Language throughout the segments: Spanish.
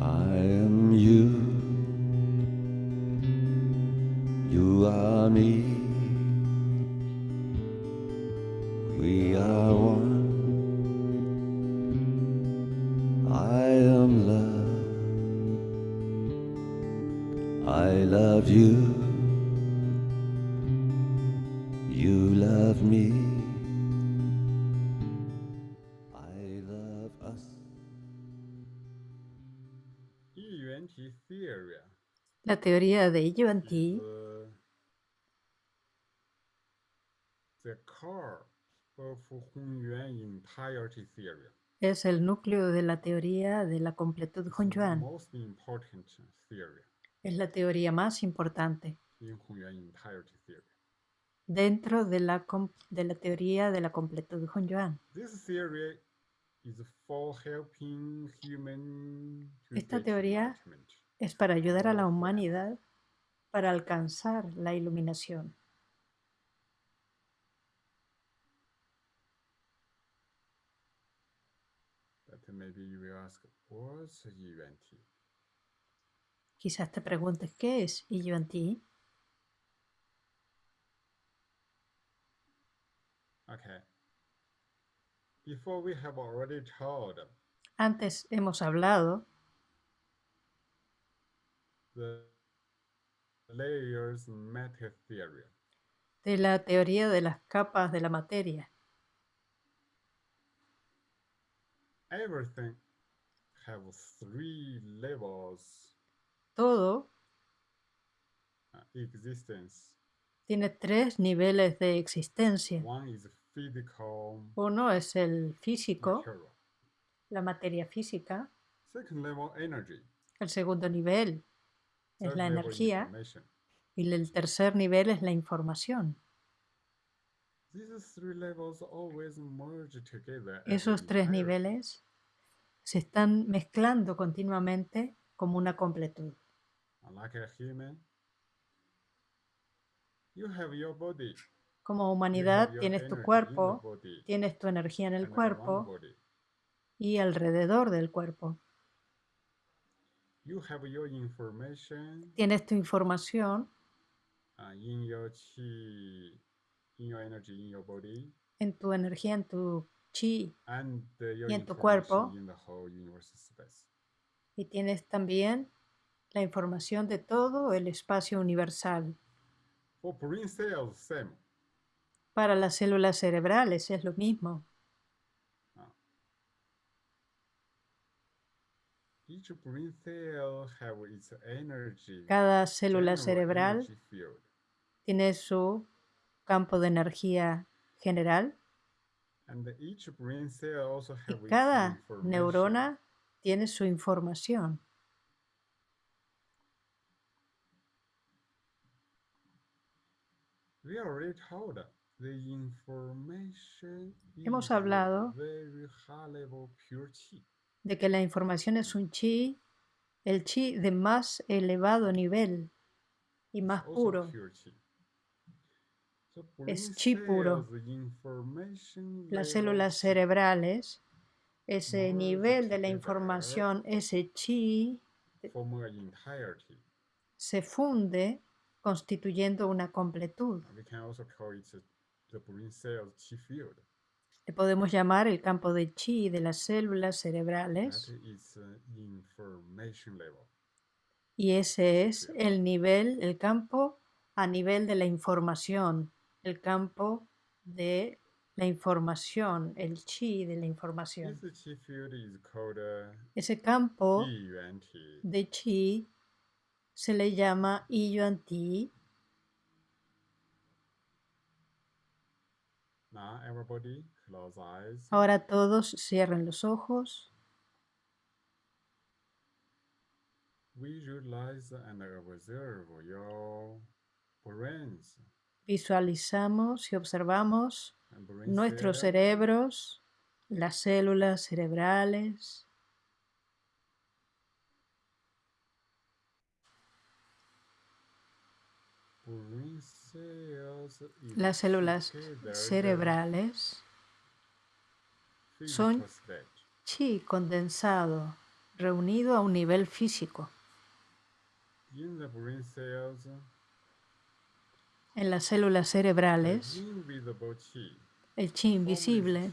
I am you. You are me. We are one. I am love. I love you. La teoría de Yuan Ti entirety theory. es el núcleo de la teoría de la completud Hunyuan. Es la teoría más importante dentro de la, de la teoría de la completud Hunyuan. This theory is for helping human to Esta teoría. Es para ayudar a la humanidad para alcanzar la iluminación. Quizás te preguntes qué es Yuan Ti. Okay. Before we have already told Antes hemos hablado the layers matter theory. de la teoría de las capas de la materia. Everything have three levels Todo existence. tiene tres niveles de existencia. One is physical Uno es el físico, material. la materia física. Second level energy. El segundo nivel es la energía y el tercer nivel es la información. Esos tres niveles se están mezclando continuamente como una completud. Como humanidad tienes tu cuerpo, tienes tu energía en el cuerpo y alrededor del cuerpo. You have your information Tienes tu información uh, in your chi, in your energy in your body, en tu energía, en tu chi and uh, your Y en tu cuerpo. in the whole universe space. y tienes también la información de todo el espacio universal. For brain cells, same. Para las células cerebrales es lo mismo. Each brain cell have its energy. Cada célula cerebral tiene su campo de energía general. And each brain cell also y cada information. neurona tiene su información. Hemos hablado chi. de que la información es un chi, el chi de más elevado nivel y más puro. chi. Es chi puro. Las células chi cerebrales, ese nivel de la información, ese chi, an entirety. se funde constituyendo una completud. Le podemos llamar el campo de chi de las células cerebrales y ese es el nivel, el campo a nivel de la información, el campo de la información, el chi de la información. Ese campo de chi se le llama Yuan Ti. Ahora todos cierren los ojos, Visualize and observe your brains. Visualizamos y observamos nuestros cerebros, las células cerebrales, las células together cerebrales, son state. chi condensado, reunido a un nivel físico. En las células cerebrales, el chi invisible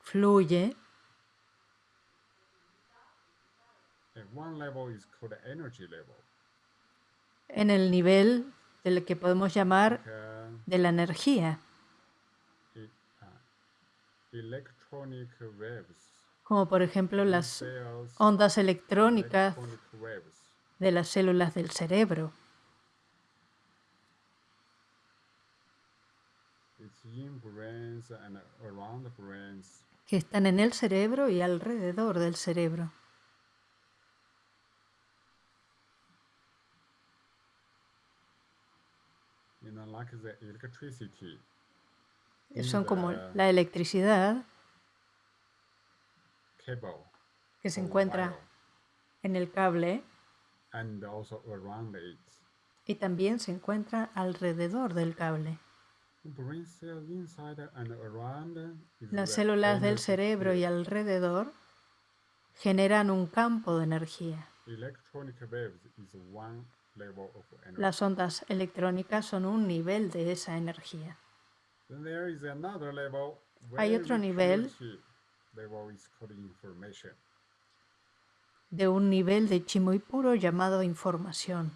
fluye. at one level is called energy level. En el nivel del que podemos llamar de la energía, E- electronic waves. como por ejemplo las ondas electrónicas de las células del cerebro. Que están en el cerebro y alrededor del cerebro. You know, like the electricity. Son como la electricidad. Que se encuentra en el cable. Y también se encuentra alrededor del cable. Las células del cerebro y alrededor generan un campo de energía. Electronic waves is one level of energy. Las ondas electrónicas son un nivel de esa energía. Then there is another level. Hay otro nivel. de un nivel de chi muy puro llamado información.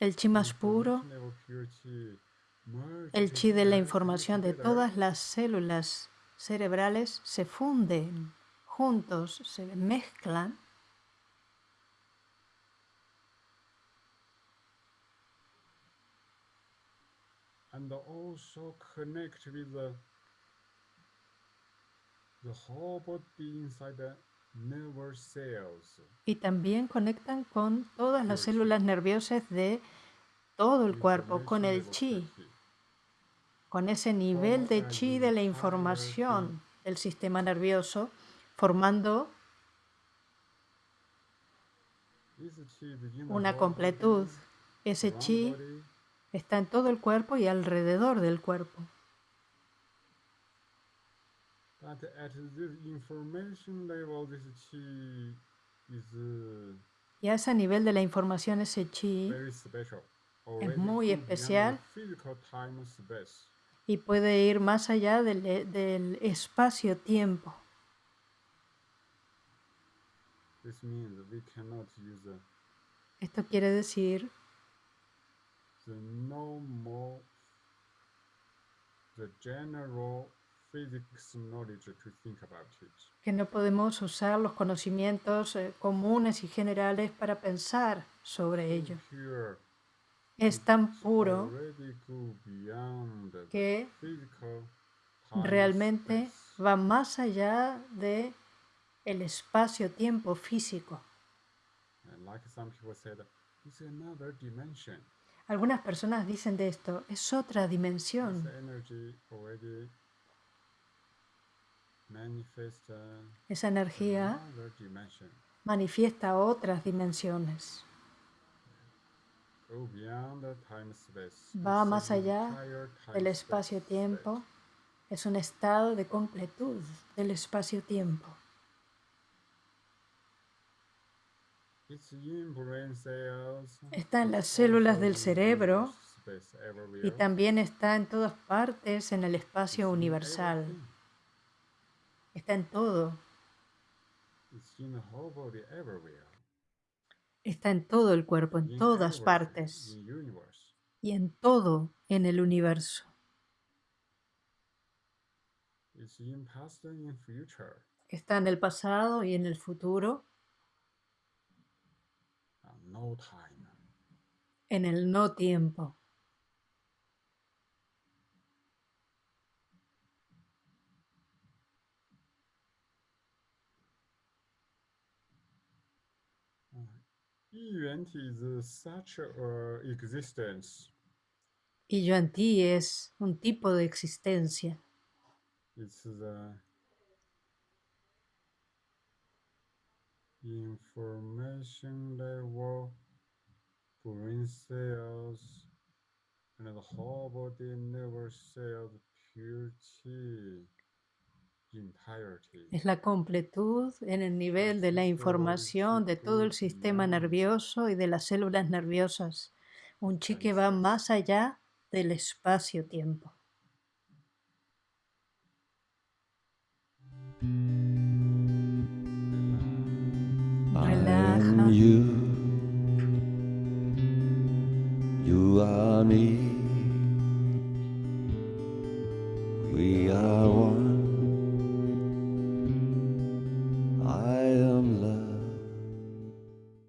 El chi más puro, el chi de la información de todas las células cerebrales se funden juntos, se mezclan and also connect with the the whole body inside the nervous cells. y también conectan con todas las células nerviosas de todo el cuerpo, con el chi. Con ese nivel de chi de la información del sistema nervioso, formando una completud. Ese chi está en todo el cuerpo y alrededor del cuerpo. Y a ese nivel de la información, ese chi. Already muy especial. Y puede ir más allá del, e- del espacio-tiempo. Esto quiere decir the the general physics knowledge to think about it. que no podemos usar los conocimientos eh, comunes y generales para pensar sobre ello. Pure Es tan puro que realmente va más allá de el espacio-tiempo físico. Algunas personas dicen de esto, es otra dimensión. Esa energía manifiesta otras dimensiones. Go beyond the time space. Va It's más allá del espacio-tiempo. Es un estado de completud del espacio-tiempo. Está en las células del cerebro y también está en todas partes en el espacio universal. Está en todo. It's in the whole body everywhere. Está en todo el cuerpo, en todas partes. y en todo en el universo. Está en el pasado y en el futuro, en el no tiempo. Yuan is uh, such a uh, existence. Y Yuan Ti es un tipo de existencia. It's the information level, brain cells, and the whole body never cells entirety. Es la completud en el nivel de la información de todo el sistema nervioso y de las células nerviosas. Un chi que va más allá del espacio-tiempo. I Relaja. am you. You are me.